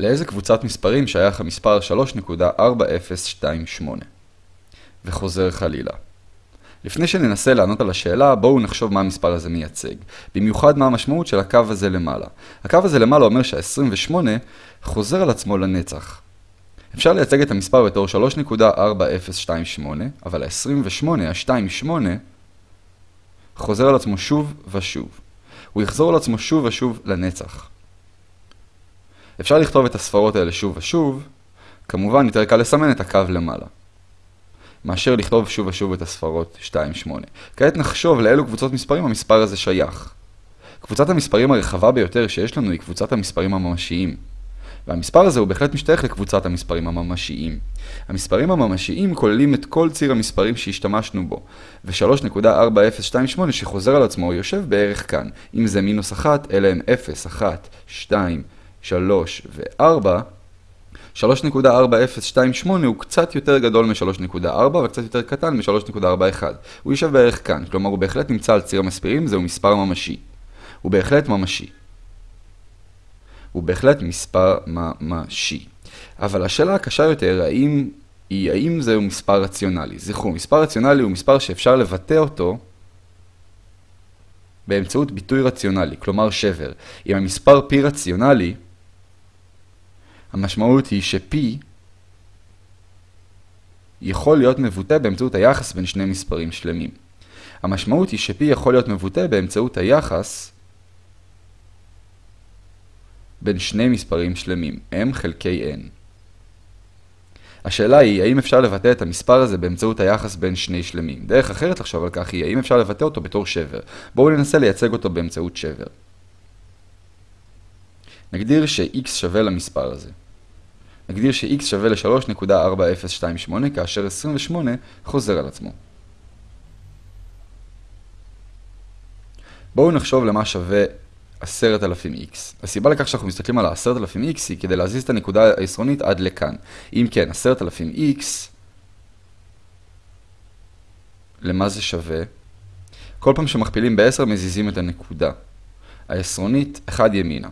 לאיזה קבוצת מספרים שייך המספר 3.4028? וחוזר חלילה. לפני שננסה לענות על השאלה, בואו נחשוב מה המספר הזה מייצג. במיוחד מה המשמעות של הקו הזה למעלה. הקו הזה למעלה אומר שה-28 חוזר על עצמו לנצח. אפשר לייצג את המספר בתור 3.4028, אבל ה-28, ה-28, חוזר על עצמו שוב ושוב. הוא יחזור על עצמו שוב ושוב לנצח. אפשר לכתוב את הספרות האלה שוב ושוב, כמובן יותר קל לסמן את הקו למעלה. מאשר לכתוב שוב ושוב את הספרות 2-8. כעת נחשוב לאילו קבוצות מספרים המספר הזה שייך. קבוצת המספרים הרחבה ביותר שיש לנו היא קבוצת המספרים הממשיים. והמספר הזה הוא בהחלט משתייך לקבוצת המספרים הממשיים. המספרים הממשיים כוללים את כל ציר המספרים שהשתמשנו בו, ו-3.4028 שחוזר על עצמו יושב בערך כאן. אם זה מינוס 1, אלה הם 0, 1, 2, 3 ו-4. 3.4028 הוא קצת יותר גדול מ-3.4 וקצת יותר קטן מ-3.41. הוא יושב בערך כאן, כלומר הוא בהחלט נמצא על ציר המספרים, זהו מספר ממשי. הוא בהחלט ממשי. הוא בהחלט מספר ממשי. אבל השאלה הקשה יותר, האם, היא האם זהו מספר רציונלי. זכרו, מספר רציונלי הוא מספר שאפשר לבטא אותו באמצעות ביטוי רציונלי, כלומר שבר. אם המספר פי רציונלי, המשמעות היא ש-P יכול להיות מבוטא באמצעות היחס בין שני מספרים שלמים. המשמעות היא ש-P יכול להיות מבוטא באמצעות היחס בין שני מספרים שלמים, m חלקי n. השאלה היא, האם אפשר לבטא את המספר הזה באמצעות היחס בין שני שלמים? דרך אחרת לחשוב על כך היא, האם אפשר לבטא אותו בתור שבר? בואו ננסה לייצג אותו באמצעות שבר. נגדיר ש-x שווה למספר הזה. נגדיר ש-x שווה ל-3.4028 כאשר 28 חוזר על עצמו. בואו נחשוב למה שווה 10,000x. הסיבה לכך שאנחנו מסתכלים על ה-10,000x היא כדי להזיז את הנקודה העשרונית עד לכאן. אם כן, 10,000x, למה זה שווה? כל פעם שמכפילים ב-10 מזיזים את הנקודה. העשרונית 1 ימינה.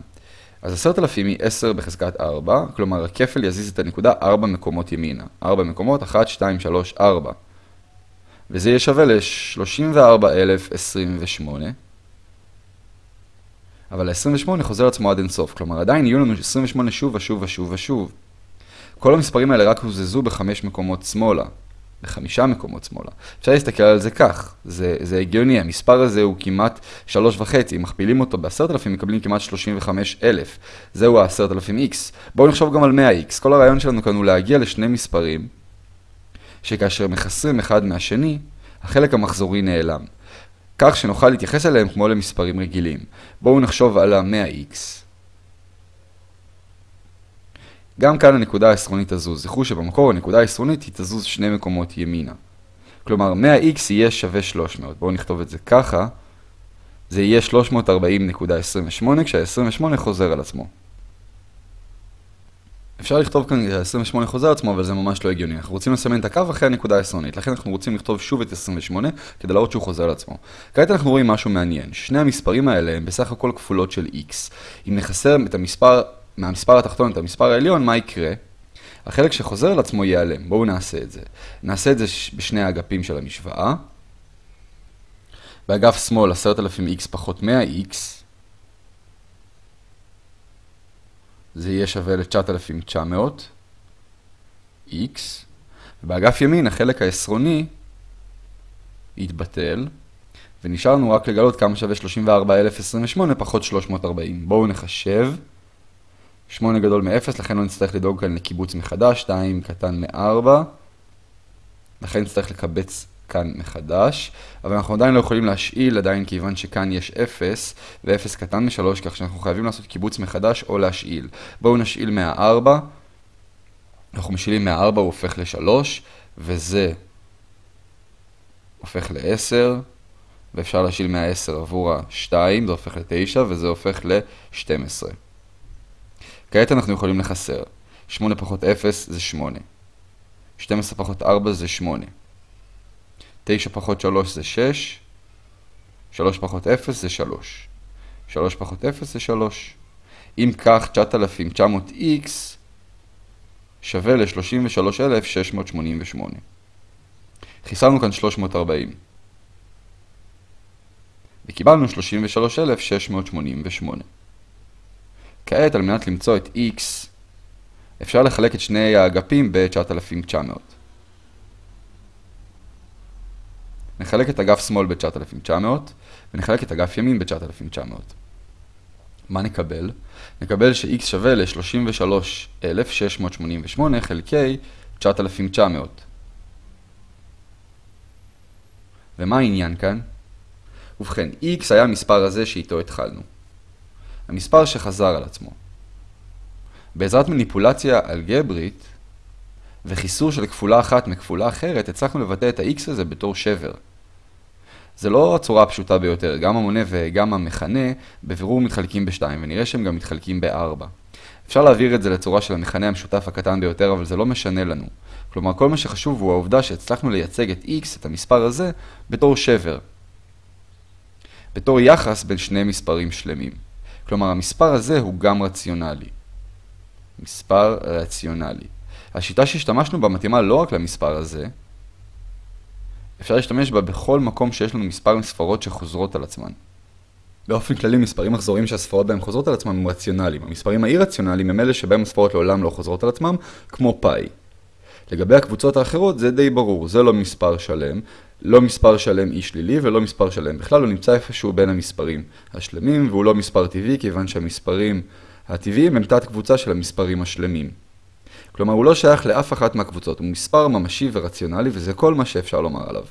אז 10,000 היא 10 בחזקת 4, כלומר הכפל יזיז את הנקודה 4 מקומות ימינה. 4 מקומות, 1, 2, 3, 4. וזה יהיה שווה ל-34,028. אבל ה-28 חוזר עצמו עד אינסוף, כלומר עדיין יהיו לנו 28 שוב ושוב ושוב ושוב. כל המספרים האלה רק הוזזו בחמש מקומות שמאלה, בחמישה מקומות שמאלה. אפשר להסתכל על זה כך, זה, זה הגיוני, המספר הזה הוא כמעט שלוש וחצי, אם מכפילים אותו ב-10,000 מקבלים כמעט 35,000. זהו ה-10,000x. בואו נחשוב גם על 100x. כל הרעיון שלנו כאן הוא להגיע לשני מספרים, שכאשר מחסרים אחד מהשני, החלק המחזורי נעלם. כך שנוכל להתייחס אליהם כמו למספרים רגילים. בואו נחשוב על ה-100x. גם כאן הנקודה העשרונית תזוז. זכרו שבמקור הנקודה העשרונית היא תזוז שני מקומות ימינה. כלומר, 100x יהיה שווה 300. בואו נכתוב את זה ככה. זה יהיה 340.28 כשה-28 חוזר על עצמו. אפשר לכתוב כאן 28 חוזר עצמו, אבל זה ממש לא הגיוני. אנחנו רוצים לסמן את הקו אחרי הנקודה העשרונית, לכן אנחנו רוצים לכתוב שוב את 28 כדי להראות שהוא חוזר על עצמו. כעת אנחנו רואים משהו מעניין. שני המספרים האלה הם בסך הכל כפולות של x. אם נחסר את המספר, מהמספר התחתון את המספר העליון, מה יקרה? החלק שחוזר על עצמו ייעלם. בואו נעשה את זה. נעשה את זה בשני האגפים של המשוואה. באגף שמאל 10,000x פחות 100x. זה יהיה שווה ל-9,900 x, ובאגף ימין החלק העשרוני יתבטל, ונשאר לנו רק לגלות כמה שווה 34,028 פחות 340. בואו נחשב. 8 גדול מ-0, לכן לא נצטרך לדאוג כאן לקיבוץ מחדש, 2 קטן מ-4, לכן נצטרך לקבץ כאן מחדש, אבל אנחנו עדיין לא יכולים להשאיל עדיין כיוון שכאן יש 0 ו-0 קטן מ-3, כך שאנחנו חייבים לעשות קיבוץ מחדש או להשאיל. בואו נשאיל מה-4, אנחנו משאילים מה-4, הוא הופך ל-3, וזה הופך ל-10, ואפשר להשאיל מה-10 עבור ה-2, זה הופך ל-9, וזה הופך ל-12. כעת אנחנו יכולים לחסר. 8 פחות 0 זה 8. 12 פחות 4 זה 8. 9 פחות 3 זה 6, 3 פחות 0 זה 3. 3 פחות 0 זה 3. אם כך 9,900x שווה ל-33,688. חיסרנו כאן 340. וקיבלנו 33,688. כעת, על מנת למצוא את x, אפשר לחלק את שני האגפים ב-9,900. נחלק את אגף שמאל ב-9,900, ונחלק את אגף ימין ב-9,900. מה נקבל? נקבל ש-x שווה ל-33,688 חלקי 9,900. ומה העניין כאן? ובכן, x היה המספר הזה שאיתו התחלנו. המספר שחזר על עצמו. בעזרת מניפולציה אלגברית וחיסור של כפולה אחת מכפולה אחרת, הצלחנו לבטא את ה-x הזה בתור שבר. זה לא הצורה הפשוטה ביותר, גם המונה וגם המכנה בבירור מתחלקים ב-2, ונראה שהם גם מתחלקים ב-4. אפשר להעביר את זה לצורה של המכנה המשותף הקטן ביותר, אבל זה לא משנה לנו. כלומר, כל מה שחשוב הוא העובדה שהצלחנו לייצג את x, את המספר הזה, בתור שבר. בתור יחס בין שני מספרים שלמים. כלומר, המספר הזה הוא גם רציונלי. מספר רציונלי. השיטה שהשתמשנו בה מתאימה לא רק למספר הזה, אפשר להשתמש בה בכל מקום שיש לנו מספר ספרות שחוזרות על עצמן. באופן כללי, מספרים מחזוריים שהספרות בהם חוזרות על עצמם הם רציונליים. המספרים האי-רציונליים הם אלה שבהם הספרות לעולם לא חוזרות על עצמם, כמו פאי. לגבי הקבוצות האחרות זה די ברור, זה לא מספר שלם, לא מספר שלם אי שלילי ולא מספר שלם. בכלל הוא נמצא איפשהו בין המספרים השלמים והוא לא מספר טבעי כיוון שהמספרים הטבעיים הם תת קבוצה של המספרים השלמים. כלומר הוא לא שייך לאף אחת מהקבוצות, הוא מספר ממשי ורציונלי וזה כל מה שאפשר לומר עליו.